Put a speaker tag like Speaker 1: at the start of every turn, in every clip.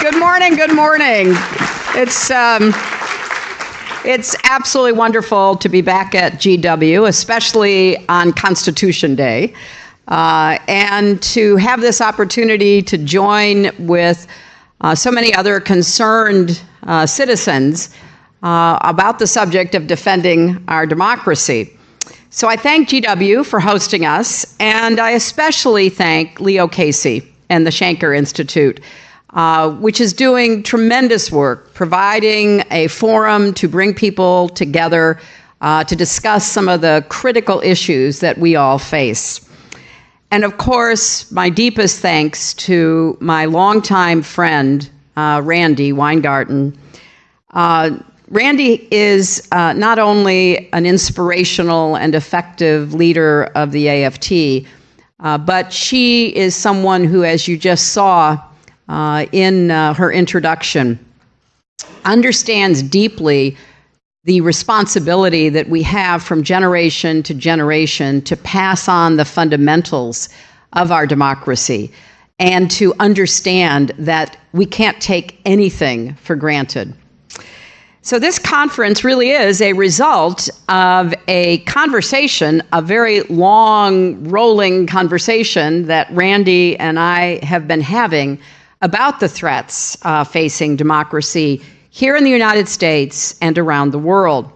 Speaker 1: Good morning. Good morning. It's um, it's absolutely wonderful to be back at GW, especially on Constitution Day, uh, and to have this opportunity to join with uh, so many other concerned uh, citizens uh, about the subject of defending our democracy. So I thank GW for hosting us, and I especially thank Leo Casey and the Shanker Institute uh, which is doing tremendous work, providing a forum to bring people together uh, to discuss some of the critical issues that we all face. And of course, my deepest thanks to my longtime friend, uh, Randi Weingarten. Uh, Randi is uh, not only an inspirational and effective leader of the AFT, uh, but she is someone who, as you just saw, uh, in uh, her introduction, understands deeply the responsibility that we have from generation to generation to pass on the fundamentals of our democracy and to understand that we can't take anything for granted. So, this conference really is a result of a conversation, a very long, rolling conversation that Randi and I have been having about the threats uh, facing democracy here in the United States and around the world.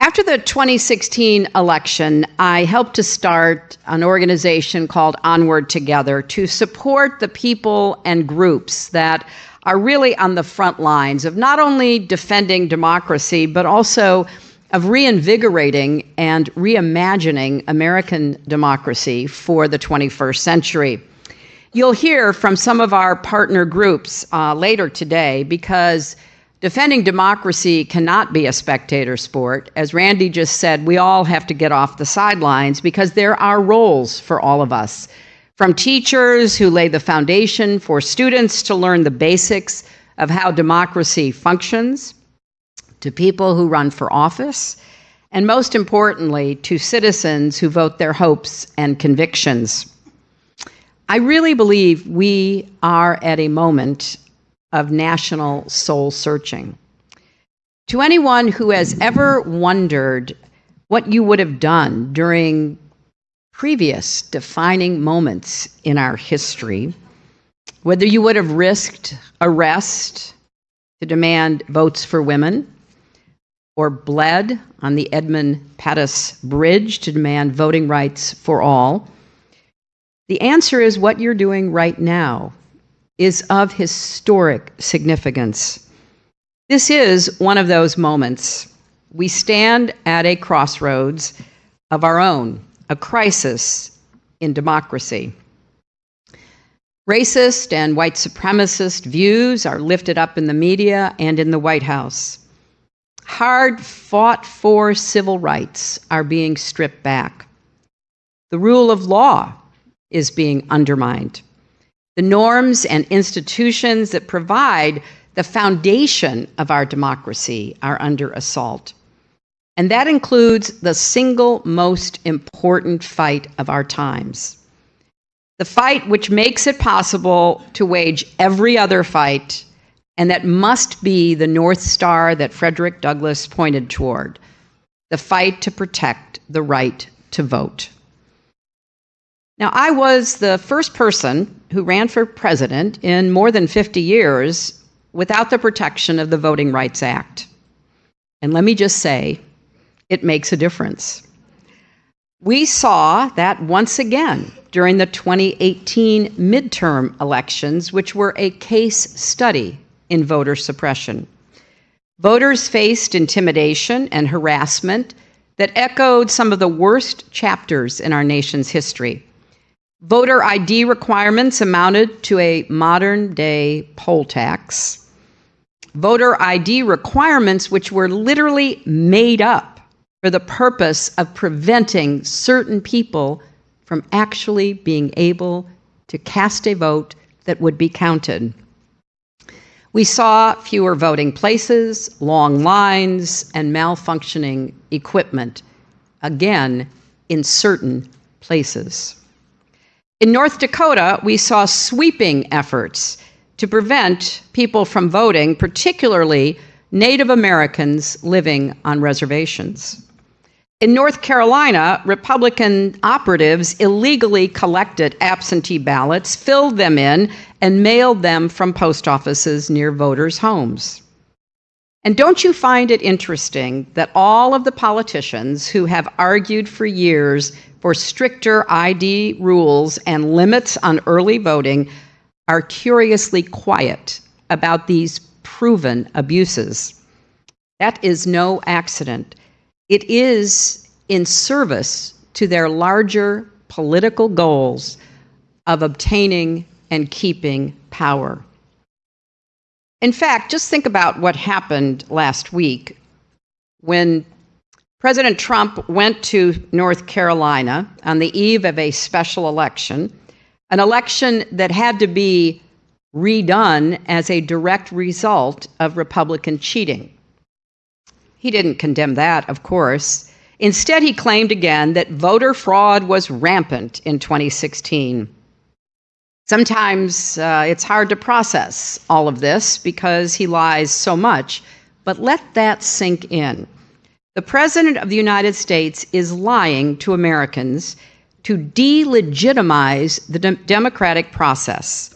Speaker 1: After the 2016 election, I helped to start an organization called Onward Together to support the people and groups that are really on the front lines of not only defending democracy, but also of reinvigorating and reimagining American democracy for the 21st century. You'll hear from some of our partner groups uh, later today because defending democracy cannot be a spectator sport. As Randi just said, we all have to get off the sidelines because there are roles for all of us. From teachers who lay the foundation for students to learn the basics of how democracy functions, to people who run for office, and most importantly, to citizens who vote their hopes and convictions. I really believe we are at a moment of national soul searching. To anyone who has ever wondered what you would have done during previous defining moments in our history, whether you would have risked arrest to demand votes for women, or bled on the Edmund Pettus Bridge to demand voting rights for all, the answer is what you're doing right now is of historic significance. This is one of those moments. We stand at a crossroads of our own, a crisis in democracy. Racist and white supremacist views are lifted up in the media and in the White House. Hard fought for civil rights are being stripped back. The rule of law is being undermined. The norms and institutions that provide the foundation of our democracy are under assault. And that includes the single most important fight of our times. The fight which makes it possible to wage every other fight, and that must be the North Star that Frederick Douglass pointed toward the fight to protect the right to vote. Now, I was the first person who ran for president in more than 50 years without the protection of the Voting Rights Act. And let me just say, it makes a difference. We saw that once again during the 2018 midterm elections, which were a case study in voter suppression. Voters faced intimidation and harassment that echoed some of the worst chapters in our nation's history. Voter ID requirements amounted to a modern day poll tax. Voter ID requirements, which were literally made up for the purpose of preventing certain people from actually being able to cast a vote that would be counted. We saw fewer voting places, long lines, and malfunctioning equipment, again, in certain places. In North Dakota, we saw sweeping efforts to prevent people from voting, particularly Native Americans living on reservations. In North Carolina, Republican operatives illegally collected absentee ballots, filled them in, and mailed them from post offices near voters' homes. And don't you find it interesting that all of the politicians who have argued for years for stricter ID rules and limits on early voting are curiously quiet about these proven abuses? That is no accident. It is in service to their larger political goals of obtaining and keeping power. In fact, just think about what happened last week when President Trump went to North Carolina on the eve of a special election, an election that had to be redone as a direct result of Republican cheating. He didn't condemn that, of course. Instead, he claimed again that voter fraud was rampant in 2016. Sometimes uh, it's hard to process all of this because he lies so much, but let that sink in. The President of the United States is lying to Americans to delegitimize the de- democratic process.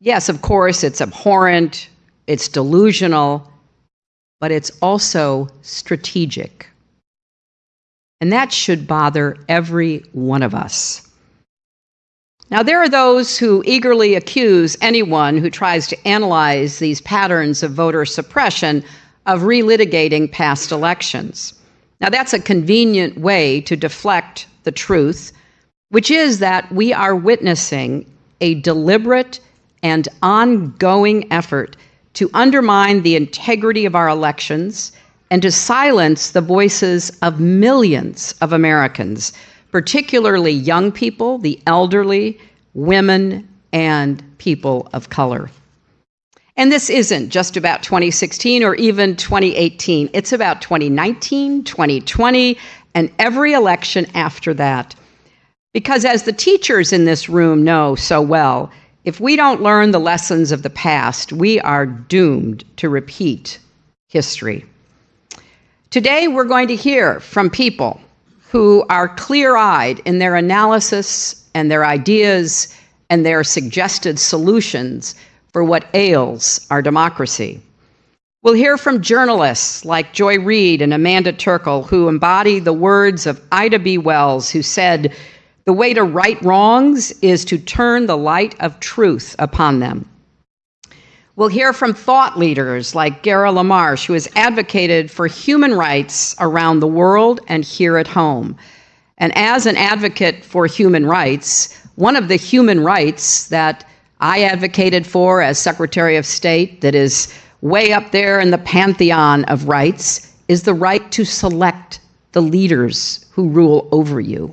Speaker 1: Yes, of course, it's abhorrent, it's delusional, but it's also strategic. And that should bother every one of us. Now, there are those who eagerly accuse anyone who tries to analyze these patterns of voter suppression of relitigating past elections. Now, that's a convenient way to deflect the truth, which is that we are witnessing a deliberate and ongoing effort to undermine the integrity of our elections and to silence the voices of millions of Americans, particularly young people, the elderly, women, and people of color. And this isn't just about 2016 or even 2018. It's about 2019, 2020, and every election after that. Because as the teachers in this room know so well, if we don't learn the lessons of the past, we are doomed to repeat history. Today, we're going to hear from people who are clear eyed in their analysis and their ideas and their suggested solutions for what ails our democracy. We'll hear from journalists like Joy Reid and Amanda Terkel, who embody the words of Ida B. Wells, who said, the way to right wrongs is to turn the light of truth upon them. We'll hear from thought leaders like Gara LaMarche, who has advocated for human rights around the world and here at home. And as an advocate for human rights, one of the human rights that I advocated for as Secretary of State, that is way up there in the pantheon of rights, is the right to select the leaders who rule over you.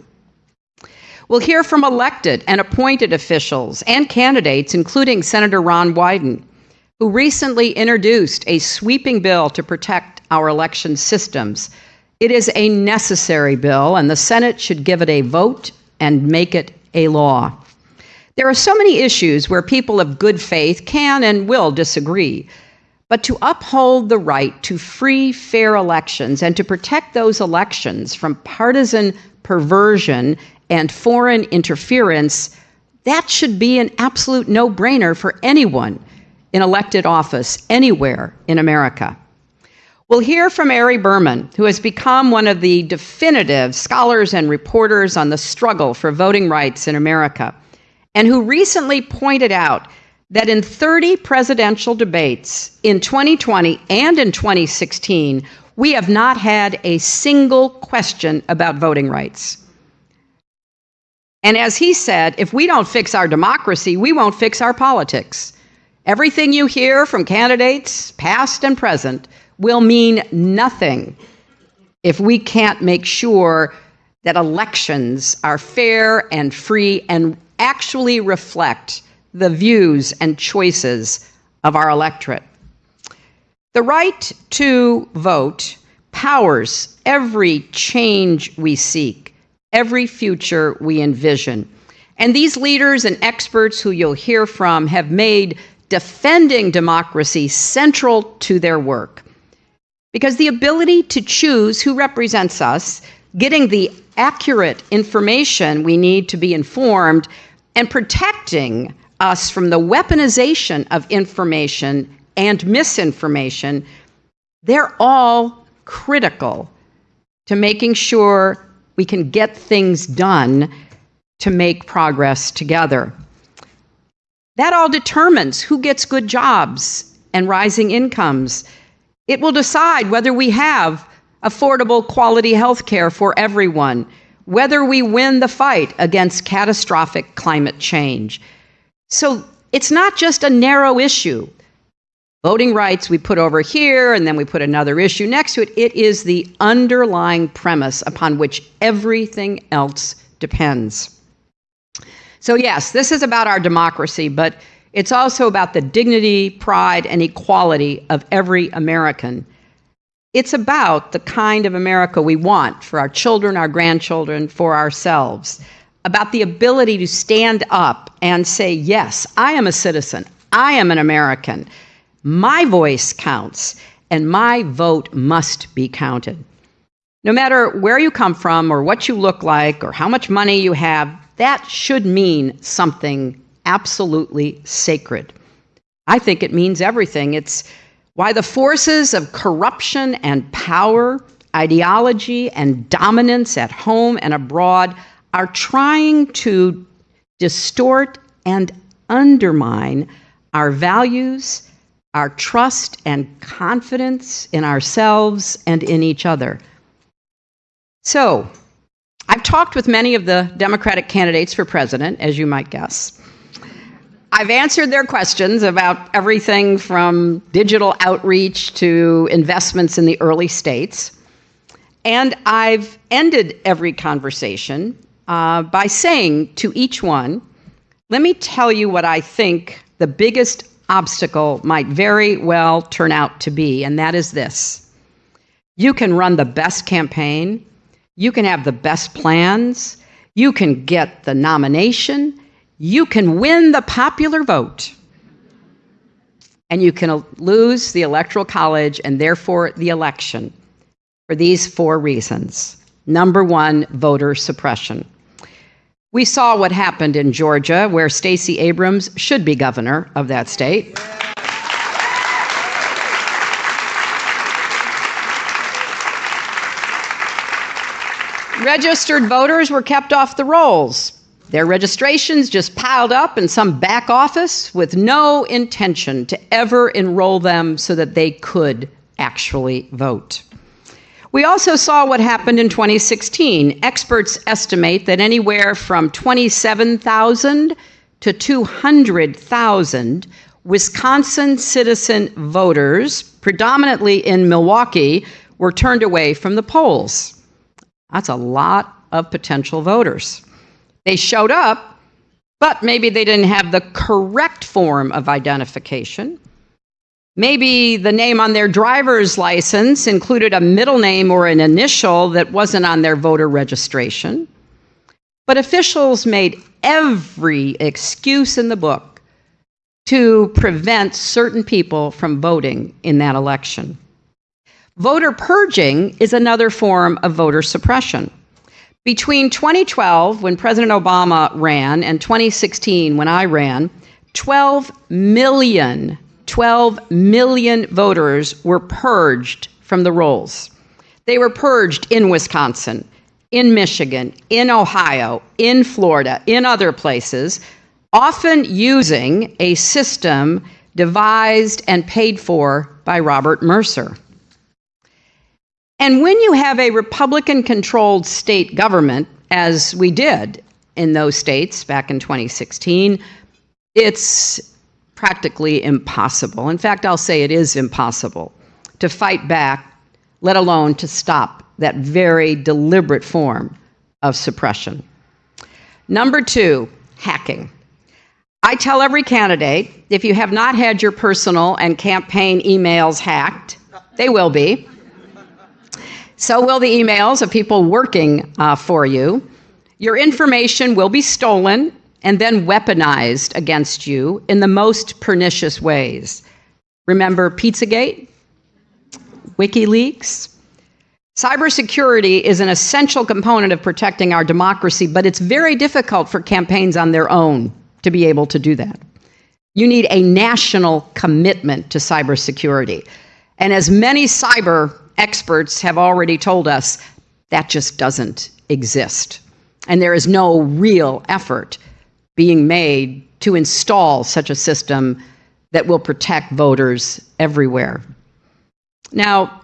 Speaker 1: We'll hear from elected and appointed officials and candidates, including Senator Ron Wyden, who recently introduced a sweeping bill to protect our election systems. It is a necessary bill, and the Senate should give it a vote and make it a law. There are so many issues where people of good faith can and will disagree. But to uphold the right to free, fair elections and to protect those elections from partisan perversion and foreign interference, that should be an absolute no brainer for anyone in elected office anywhere in America. We'll hear from Ari Berman, who has become one of the definitive scholars and reporters on the struggle for voting rights in America, and who recently pointed out that in 30 presidential debates in 2020 and in 2016, we have not had a single question about voting rights. And as he said, if we don't fix our democracy, we won't fix our politics. Everything you hear from candidates, past and present, will mean nothing if we can't make sure that elections are fair and free and actually reflect the views and choices of our electorate. The right to vote powers every change we seek every future we envision. And these leaders and experts who you'll hear from have made defending democracy central to their work. Because the ability to choose who represents us, getting the accurate information we need to be informed, and protecting us from the weaponization of information and misinformation, they're all critical to making sure we can get things done to make progress together. That all determines who gets good jobs and rising incomes. It will decide whether we have affordable quality health care for everyone, whether we win the fight against catastrophic climate change. So it's not just a narrow issue. Voting rights we put over here, and then we put another issue next to it. It is the underlying premise upon which everything else depends. So, yes, this is about our democracy, but it's also about the dignity, pride, and equality of every American. It's about the kind of America we want for our children, our grandchildren, for ourselves. About the ability to stand up and say, Yes, I am a citizen. I am an American. My voice counts, and my vote must be counted. No matter where you come from, or what you look like, or how much money you have, that should mean something absolutely sacred. I think it means everything. It's why the forces of corruption and power, ideology and dominance at home and abroad are trying to distort and undermine our values, our trust and confidence in ourselves and in each other. So, I've talked with many of the Democratic candidates for president, as you might guess. I've answered their questions about everything from digital outreach to investments in the early states. And I've ended every conversation uh, by saying to each one, let me tell you what I think the biggest obstacle might very well turn out to be, and that is this. You can run the best campaign, you can have the best plans. You can get the nomination. You can win the popular vote. And you can lose the Electoral College and therefore the election for these four reasons. Number one, voter suppression. We saw what happened in Georgia, where Stacey Abrams should be governor of that state. registered voters were kept off the rolls. Their registrations just piled up in some back office with no intention to ever enroll them so that they could actually vote. We also saw what happened in 2016. Experts estimate that anywhere from 27,000 to 200,000 Wisconsin citizen voters, predominantly in Milwaukee, were turned away from the polls. That's a lot of potential voters. They showed up, but maybe they didn't have the correct form of identification. Maybe the name on their driver's license included a middle name or an initial that wasn't on their voter registration. But officials made every excuse in the book to prevent certain people from voting in that election. Voter purging is another form of voter suppression. Between 2012, when President Obama ran, and 2016, when I ran, 12 million, 12 million voters were purged from the rolls. They were purged in Wisconsin, in Michigan, in Ohio, in Florida, in other places, often using a system devised and paid for by Robert Mercer. And when you have a Republican controlled state government, as we did in those states back in 2016, it's practically impossible. In fact, I'll say it is impossible to fight back, let alone to stop that very deliberate form of suppression. Number two, hacking. I tell every candidate if you have not had your personal and campaign emails hacked, they will be. So will the emails of people working uh, for you. Your information will be stolen and then weaponized against you in the most pernicious ways. Remember Pizzagate? WikiLeaks? Cybersecurity is an essential component of protecting our democracy, but it's very difficult for campaigns on their own to be able to do that. You need a national commitment to cybersecurity. And as many cyber experts have already told us, that just doesn't exist. And there is no real effort being made to install such a system that will protect voters everywhere. Now,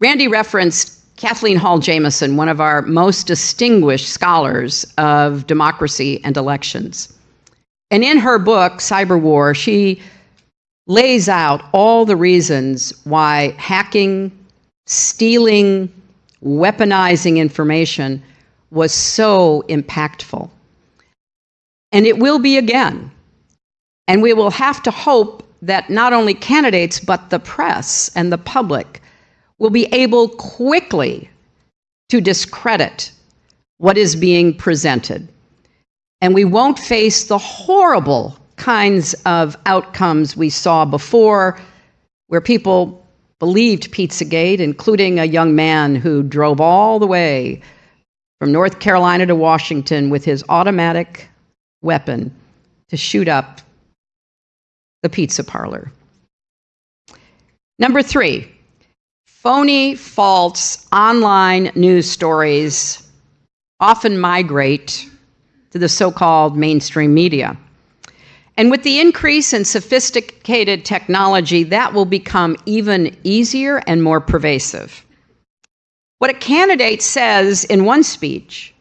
Speaker 1: Randi referenced Kathleen Hall Jamieson, one of our most distinguished scholars of democracy and elections. And in her book, Cyber War, she lays out all the reasons why hacking, stealing, weaponizing information was so impactful. And it will be again. And we will have to hope that not only candidates, but the press and the public will be able quickly to discredit what is being presented. And we won't face the horrible kinds of outcomes we saw before, where people believed Pizzagate, including a young man who drove all the way from North Carolina to Washington with his automatic weapon to shoot up the pizza parlor. Number three, phony, false online news stories often migrate to the so called mainstream media. And with the increase in sophisticated technology, that will become even easier and more pervasive. What a candidate says in one speech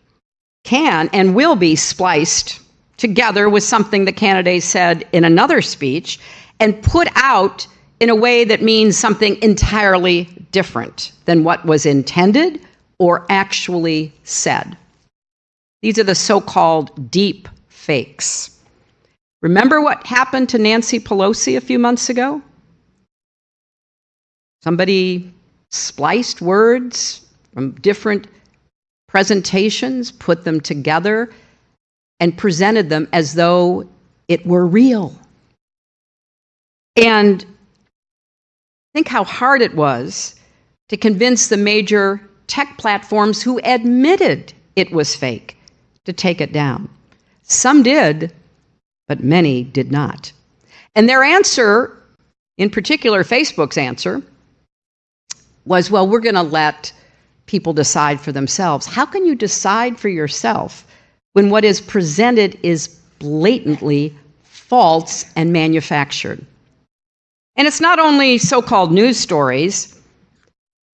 Speaker 1: can and will be spliced together with something the candidate said in another speech and put out in a way that means something entirely different than what was intended or actually said. These are the so called deep fakes. Remember what happened to Nancy Pelosi a few months ago? Somebody spliced words from different presentations, put them together, and presented them as though it were real. And think how hard it was to convince the major tech platforms who admitted it was fake to take it down. Some did, but many did not. And their answer, in particular Facebook's answer, was well, we're going to let people decide for themselves. How can you decide for yourself when what is presented is blatantly false and manufactured? And it's not only so called news stories.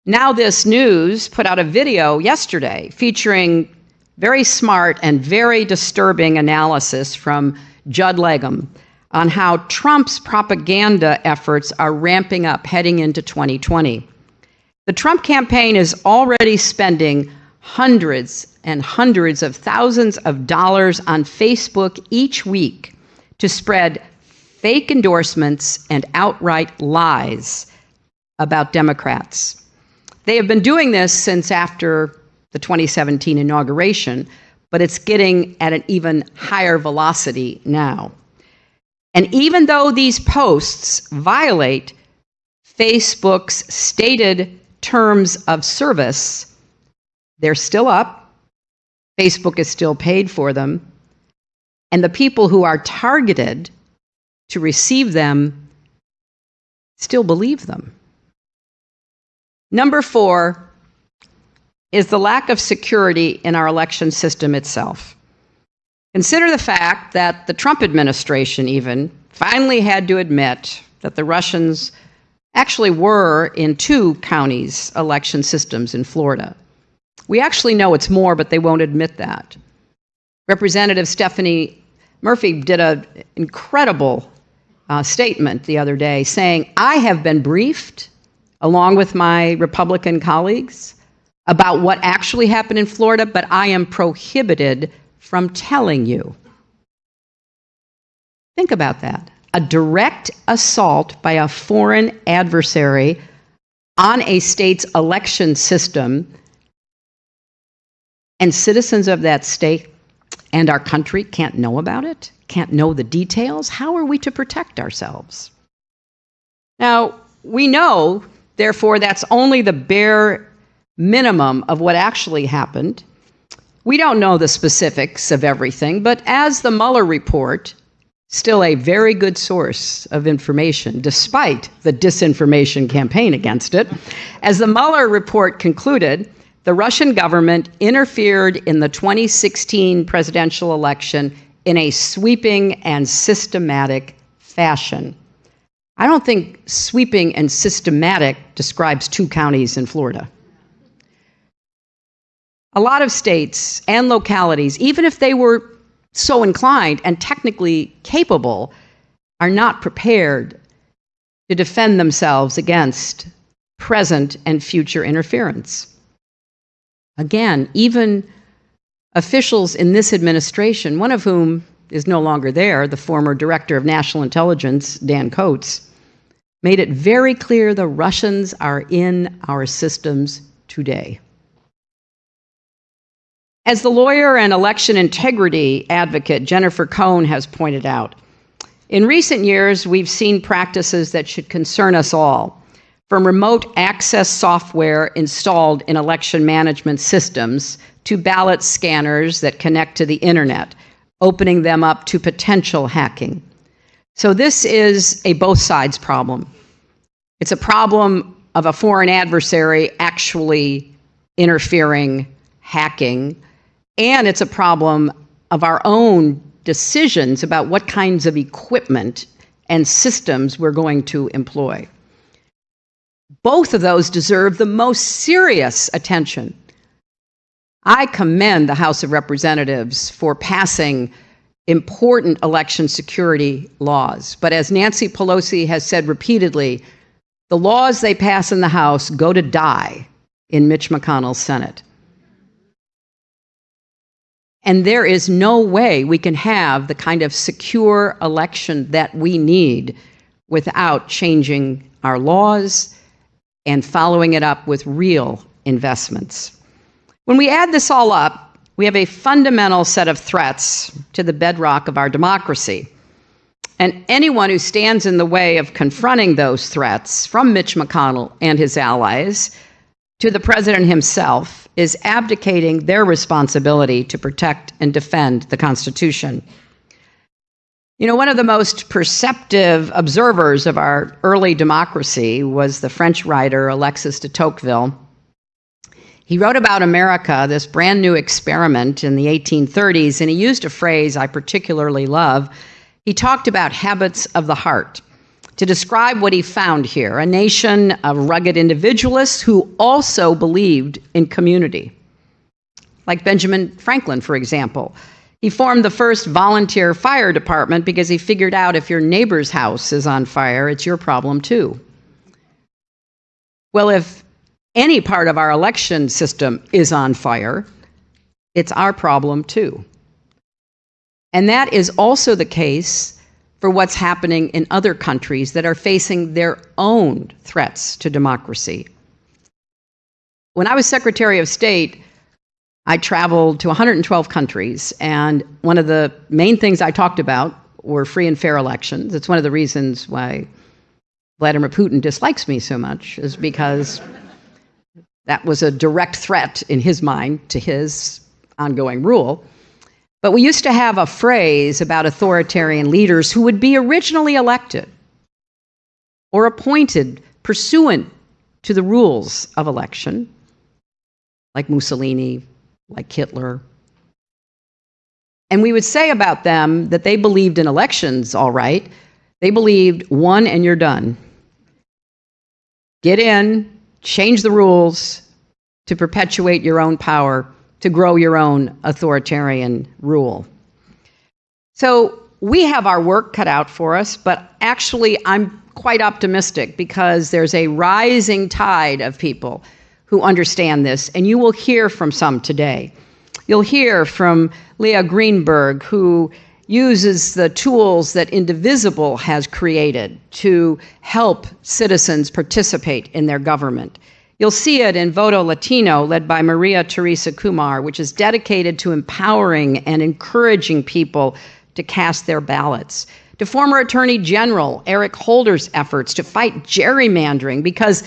Speaker 1: NowThis News put out a video yesterday featuring very smart and very disturbing analysis from Judd Legum on how Trump's propaganda efforts are ramping up heading into 2020. The Trump campaign is already spending hundreds and hundreds of thousands of dollars on Facebook each week to spread fake endorsements and outright lies about Democrats. They have been doing this since after the 2017 inauguration, but it's getting at an even higher velocity now. And even though these posts violate Facebook's stated terms of service, they're still up. Facebook is still paid for them. And the people who are targeted to receive them still believe them. Number four, is the lack of security in our election system itself. Consider the fact that the Trump administration, even, finally had to admit that the Russians actually were in two counties' election systems in Florida. We actually know it's more, but they won't admit that. Representative Stephanie Murphy did an incredible uh, statement the other day saying, I have been briefed, along with my Republican colleagues, about what actually happened in Florida, but I am prohibited from telling you. Think about that. A direct assault by a foreign adversary on a state's election system, and citizens of that state and our country can't know about it, can't know the details, how are we to protect ourselves? Now, we know, therefore, that's only the bare minimum of what actually happened. We don't know the specifics of everything, but as the Mueller report, still a very good source of information, despite the disinformation campaign against it, as the Mueller report concluded, the Russian government interfered in the 2016 presidential election in a sweeping and systematic fashion. I don't think sweeping and systematic describes two counties in Florida. A lot of states and localities, even if they were so inclined and technically capable, are not prepared to defend themselves against present and future interference. Again, even officials in this administration, one of whom is no longer there, the former director of national intelligence, Dan Coats, made it very clear the Russians are in our systems today. As the lawyer and election integrity advocate Jennifer Cohn has pointed out, in recent years we've seen practices that should concern us all from remote access software installed in election management systems to ballot scanners that connect to the internet, opening them up to potential hacking. So this is a both sides problem. It's a problem of a foreign adversary actually interfering, hacking, and it's a problem of our own decisions about what kinds of equipment and systems we're going to employ. Both of those deserve the most serious attention. I commend the House of Representatives for passing important election security laws. But as Nancy Pelosi has said repeatedly, the laws they pass in the House go to die in Mitch McConnell's Senate. And there is no way we can have the kind of secure election that we need without changing our laws and following it up with real investments. When we add this all up, we have a fundamental set of threats to the bedrock of our democracy. And anyone who stands in the way of confronting those threats, from Mitch McConnell and his allies to the president himself, is abdicating their responsibility to protect and defend the Constitution. You know, one of the most perceptive observers of our early democracy was the French writer Alexis de Tocqueville. He wrote about America, this brand new experiment in the 1830s, and he used a phrase I particularly love. He talked about habits of the heart to describe what he found here a nation of rugged individualists who also believed in community. Like Benjamin Franklin, for example. He formed the first volunteer fire department because he figured out if your neighbor's house is on fire, it's your problem too. Well, if any part of our election system is on fire, it's our problem too. And that is also the case for what's happening in other countries that are facing their own threats to democracy. When I was Secretary of State, I traveled to 112 countries, and one of the main things I talked about were free and fair elections. It's one of the reasons why Vladimir Putin dislikes me so much, is because that was a direct threat in his mind to his ongoing rule. But we used to have a phrase about authoritarian leaders who would be originally elected or appointed pursuant to the rules of election, like Mussolini, like Hitler. And we would say about them that they believed in elections, all right. They believed one and you're done. Get in, change the rules to perpetuate your own power, to grow your own authoritarian rule. So we have our work cut out for us, but actually, I'm quite optimistic because there's a rising tide of people who understand this, and you will hear from some today. You'll hear from Leah Greenberg, who uses the tools that Indivisible has created to help citizens participate in their government. You'll see it in Voto Latino, led by Maria Teresa Kumar, which is dedicated to empowering and encouraging people to cast their ballots. To former Attorney General Eric Holder's efforts to fight gerrymandering, because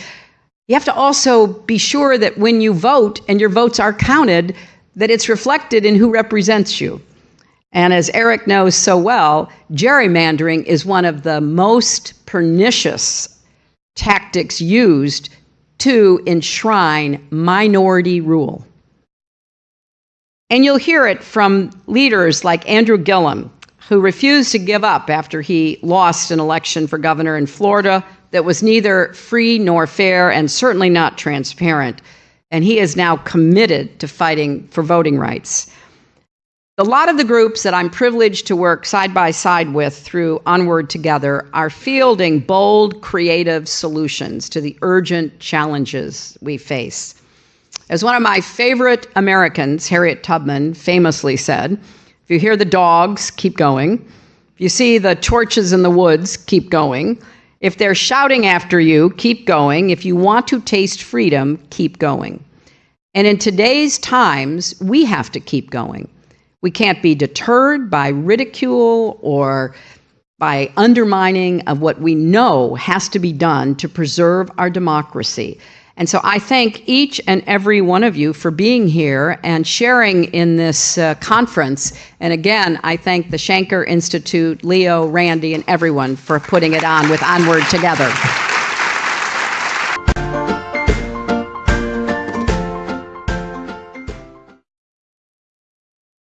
Speaker 1: you have to also be sure that when you vote and your votes are counted, that it's reflected in who represents you. And as Eric knows so well, gerrymandering is one of the most pernicious tactics used to enshrine minority rule. And you'll hear it from leaders like Andrew Gillum, who refused to give up after he lost an election for governor in Florida that was neither free nor fair and certainly not transparent. And he is now committed to fighting for voting rights. A lot of the groups that I'm privileged to work side by side with through Onward Together are fielding bold, creative solutions to the urgent challenges we face. As one of my favorite Americans, Harriet Tubman, famously said, if you hear the dogs, keep going. If you see the torches in the woods, keep going. If they're shouting after you, keep going. If you want to taste freedom, keep going. And in today's times, we have to keep going. We can't be deterred by ridicule or by undermining of what we know has to be done to preserve our democracy. And so I thank each and every one of you for being here and sharing in this uh, conference. And again, I thank the Shanker Institute, Leo, Randi, and everyone for putting it on with Onward Together.